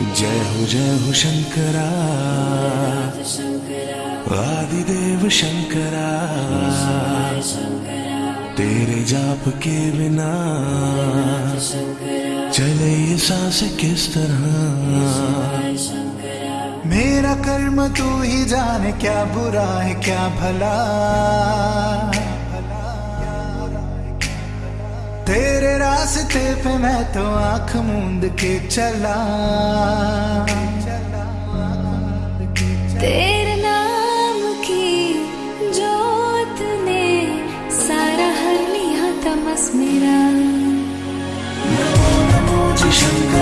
जय हो जय हो शंकरा। आदिदेव शंकरा। तेरे जाप के बिना चले ये सांस किस तरह? मेरा कर्म तू ही जाने, क्या बुरा है, क्या भला? तेरे रास्ते पे मैं तो आँख मूंद के चला। तेरे नाम की जोत ने सारा हर लिया तमस मेरा नमो जी शंकरा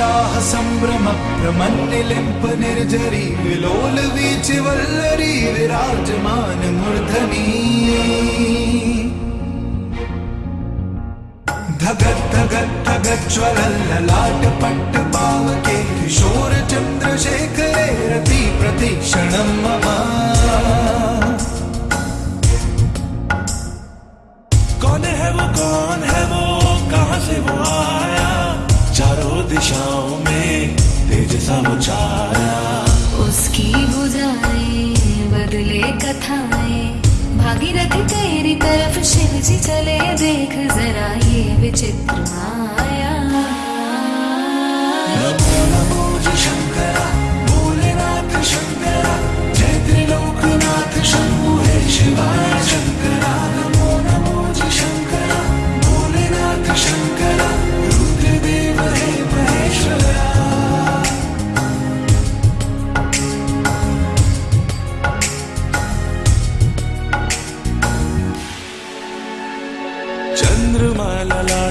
भ्रमक्रमन्निलिम्पनिर्जरि विलोलवीचिवल्लरि विराजमान मूर्धनी धगत् धगत् धगज्वलल्ललाट पट्ट पावके किशोरचन्द्रशेखरे रति प्रतीक्षणं मम दिशाओं में तेज समुचारा उसकी बुझाए बदले कथाएँ। भागीरथी तेरी तरफ़ शिव जी चले देख जरा ये विचित्र माया। नमो नमो जी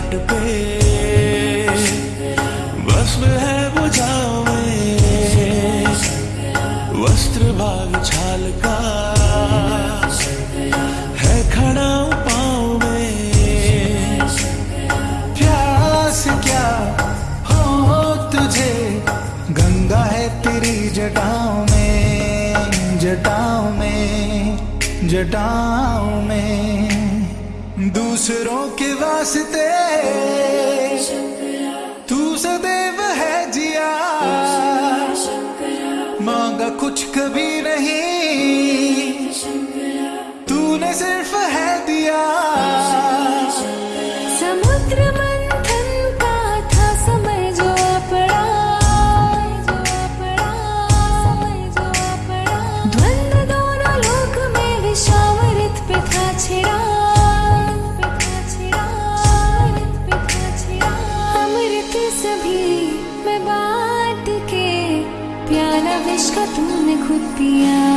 ललाट पे। भस्म है बुझाओ में। वस्त्र भाग छाल का। है खड़ा पाँव में। प्यास क्या हो तुझे? गंगा है तेरी जटाओं में जटाओं में जटाओं में। दूसरों के वास्ते। तू सदैव है जिया। मांगा कुछ कभी नहीं। तूने सिर्फ़ है दिया। could be